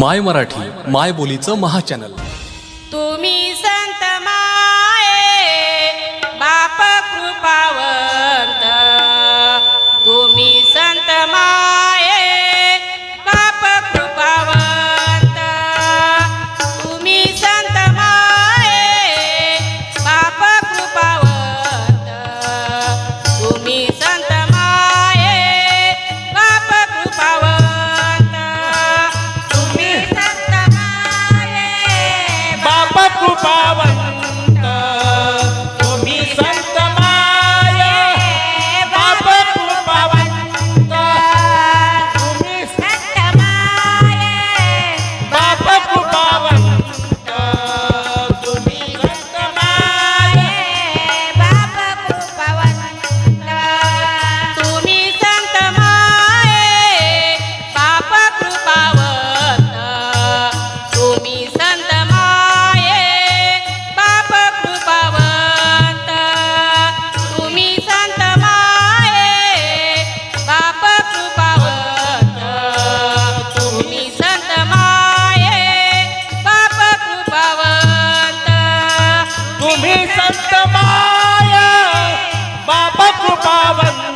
माय मराठी माय बोलीचं महाचॅनल. तुम्ही संत माय बाप कृपावर तुम्हें संत माया बाबा पावन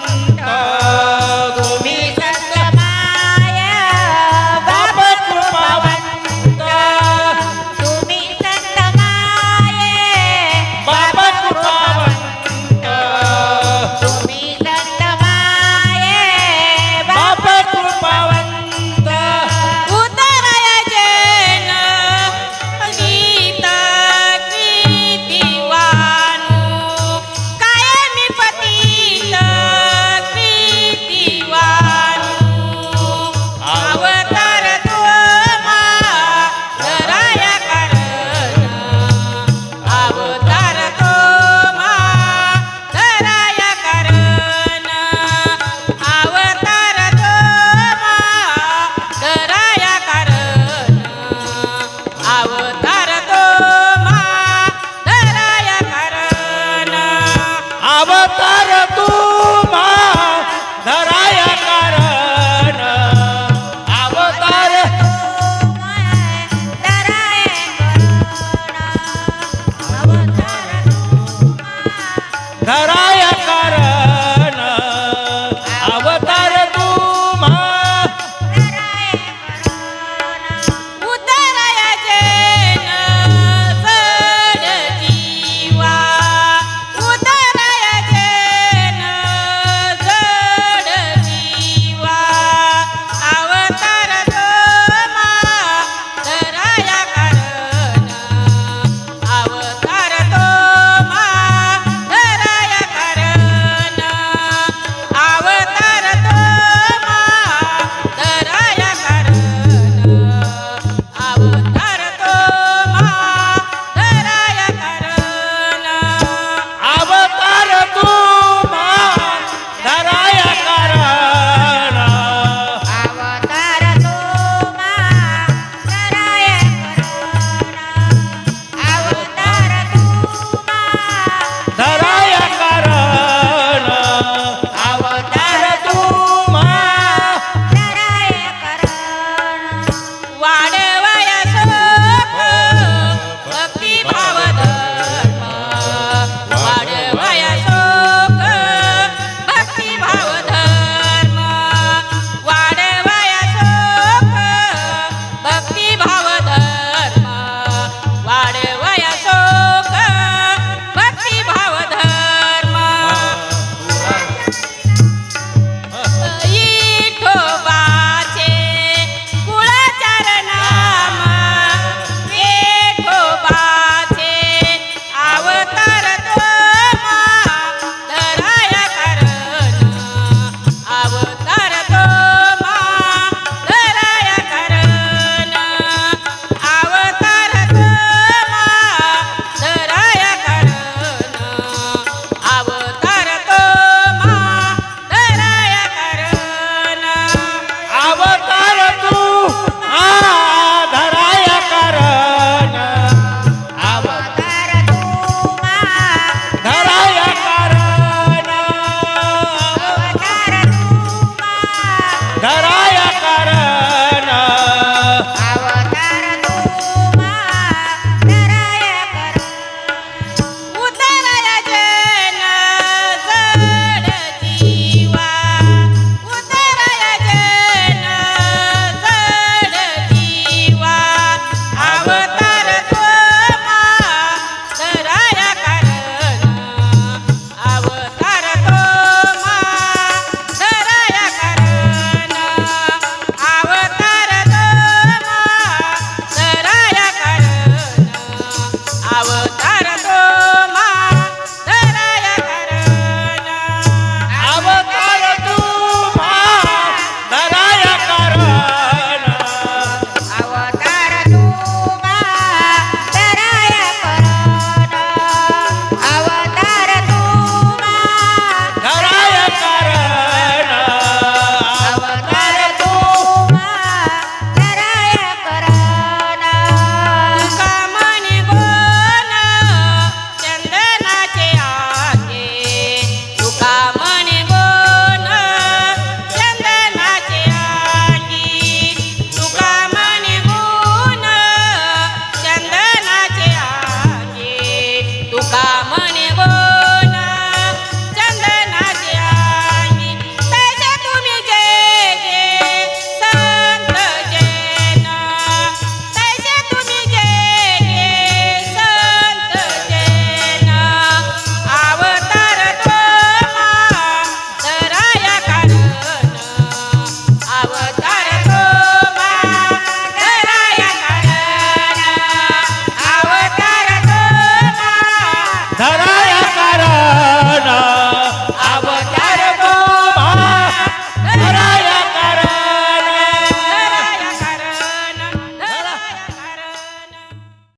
Caralho!